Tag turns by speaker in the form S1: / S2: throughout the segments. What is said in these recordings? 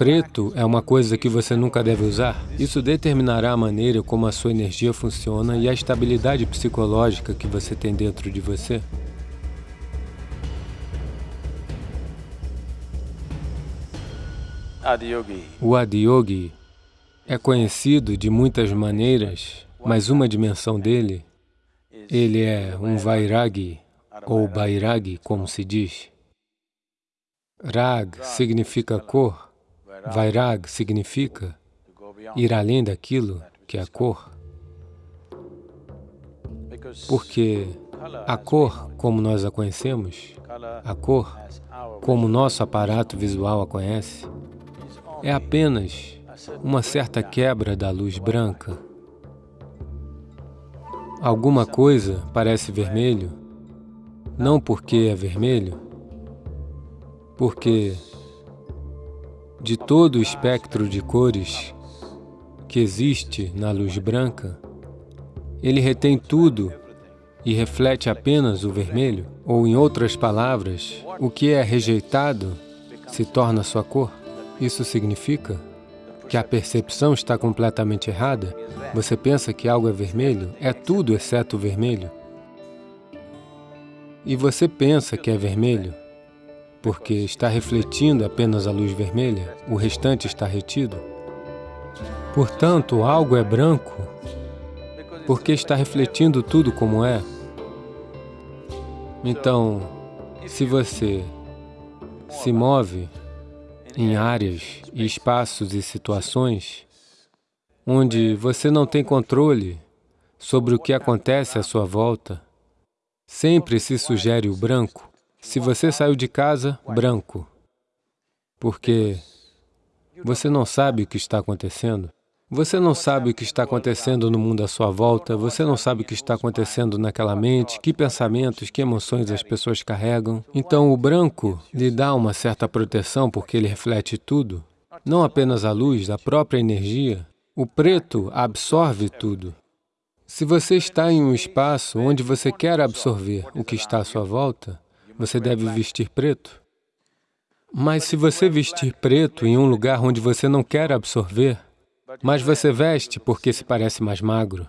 S1: preto é uma coisa que você nunca deve usar. Isso determinará a maneira como a sua energia funciona e a estabilidade psicológica que você tem dentro de você.
S2: Adiyogi.
S1: O Adiyogi é conhecido de muitas maneiras, mas uma dimensão dele, ele é um Vairagi, ou Bairagi, como se diz. Rag significa cor, Vairag significa ir além daquilo que é a cor. Porque a cor, como nós a conhecemos, a cor, como nosso aparato visual a conhece, é apenas uma certa quebra da luz branca. Alguma coisa parece vermelho, não porque é vermelho, porque de todo o espectro de cores que existe na luz branca, ele retém tudo e reflete apenas o vermelho? Ou, em outras palavras, o que é rejeitado se torna sua cor? Isso significa que a percepção está completamente errada? Você pensa que algo é vermelho? É tudo exceto o vermelho. E você pensa que é vermelho porque está refletindo apenas a luz vermelha, o restante está retido. Portanto, algo é branco porque está refletindo tudo como é. Então, se você se move em áreas e espaços e situações onde você não tem controle sobre o que acontece à sua volta, sempre se sugere o branco, se você saiu de casa, branco, porque você não sabe o que está acontecendo. Você não sabe o que está acontecendo no mundo à sua volta, você não sabe o que está acontecendo naquela mente, que pensamentos, que emoções as pessoas carregam. Então, o branco lhe dá uma certa proteção porque ele reflete tudo, não apenas a luz, a própria energia. O preto absorve tudo. Se você está em um espaço onde você quer absorver o que está à sua volta, você deve vestir preto. Mas se você vestir preto em um lugar onde você não quer absorver, mas você veste porque se parece mais magro,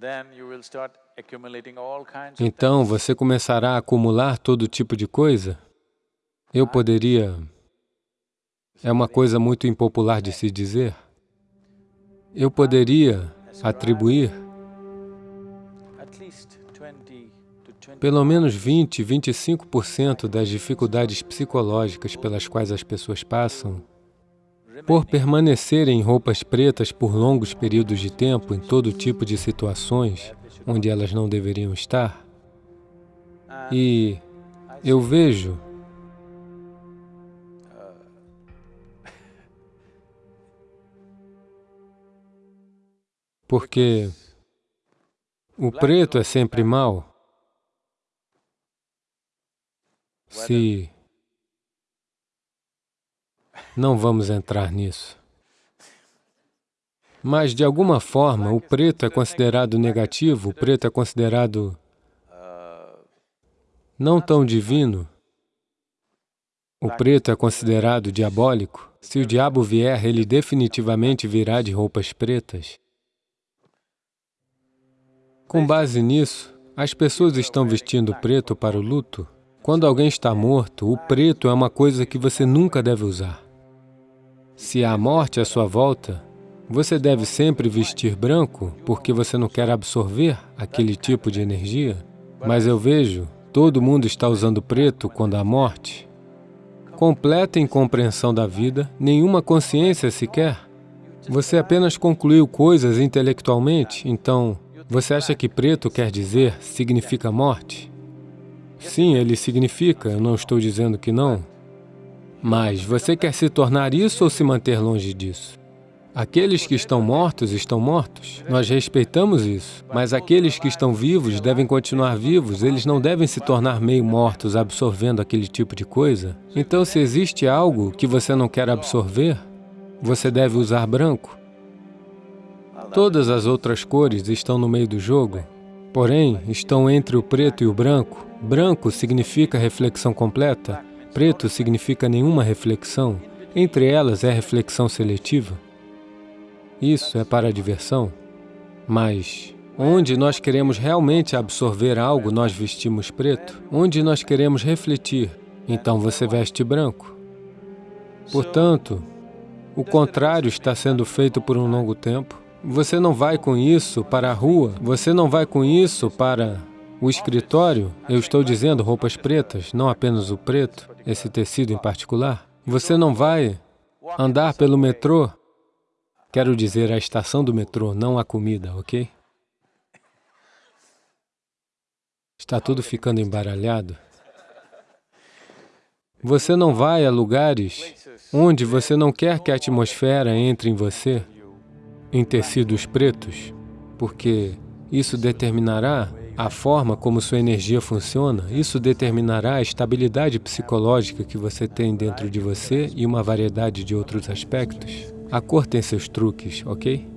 S1: então você começará a acumular todo tipo de coisa. Eu poderia... É uma coisa muito impopular de se dizer. Eu poderia atribuir Pelo menos 20, 25% das dificuldades psicológicas pelas quais as pessoas passam, por permanecerem em roupas pretas por longos períodos de tempo em todo tipo de situações onde elas não deveriam estar, e eu vejo porque o preto é sempre mal, se não vamos entrar nisso. Mas, de alguma forma, o preto é considerado negativo, o preto é considerado não tão divino. O preto é considerado diabólico. Se o diabo vier, ele definitivamente virá de roupas pretas. Com base nisso, as pessoas estão vestindo preto para o luto. Quando alguém está morto, o preto é uma coisa que você nunca deve usar. Se há morte à sua volta, você deve sempre vestir branco porque você não quer absorver aquele tipo de energia. Mas eu vejo, todo mundo está usando preto quando há morte. Completa incompreensão da vida, nenhuma consciência sequer. Você apenas concluiu coisas intelectualmente, então você acha que preto quer dizer, significa morte? Sim, ele significa, eu não estou dizendo que não. Mas você quer se tornar isso ou se manter longe disso? Aqueles que estão mortos, estão mortos. Nós respeitamos isso. Mas aqueles que estão vivos devem continuar vivos, eles não devem se tornar meio mortos absorvendo aquele tipo de coisa. Então, se existe algo que você não quer absorver, você deve usar branco. Todas as outras cores estão no meio do jogo, porém, estão entre o preto e o branco, Branco significa reflexão completa, preto significa nenhuma reflexão, entre elas é reflexão seletiva. Isso é para a diversão. Mas onde nós queremos realmente absorver algo, nós vestimos preto. Onde nós queremos refletir, então você veste branco. Portanto, o contrário está sendo feito por um longo tempo. Você não vai com isso para a rua, você não vai com isso para o escritório, eu estou dizendo roupas pretas, não apenas o preto, esse tecido em particular. Você não vai andar pelo metrô, quero dizer a estação do metrô, não a comida, ok? Está tudo ficando embaralhado. Você não vai a lugares onde você não quer que a atmosfera entre em você, em tecidos pretos, porque isso determinará a forma como sua energia funciona, isso determinará a estabilidade psicológica que você tem dentro de você e uma variedade de outros aspectos. A cor tem seus truques, ok?